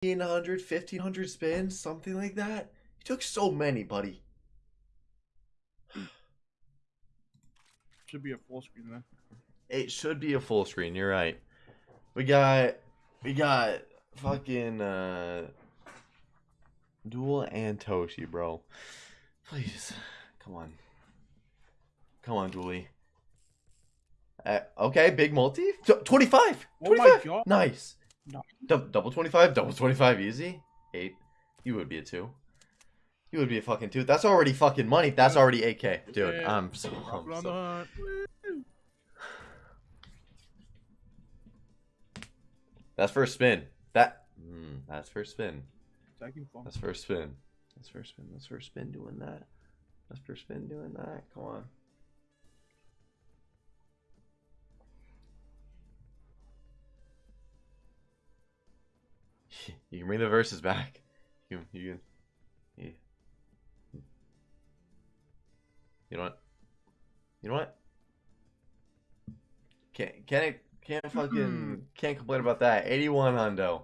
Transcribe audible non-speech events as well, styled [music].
1,500, 1,500 spins, something like that. You took so many, buddy. Should be a full screen then. It should be a full screen. You're right. We got, we got fucking uh, Duel and Toshi, bro. Please, come on, come on, Dooley. Uh, okay, big multi. T- 25. Oh my 25. God. Nice. No. Dou- double 25, double 25 easy. 8. You would be a 2. You would be a fucking 2. That's already fucking money. That's already 8k. Dude, Yeah. I'm so, I'm so the hunt. Woo. That's first spin. That mm, that's first spin. That's first spin. That's first spin. That's first spin doing that. That's first spin doing that. Come on. [laughs] You can bring the verses back. You you can. Yeah. You know what? You know what? Can't can't can't fucking hmm. can't complain about that. 81 hundo.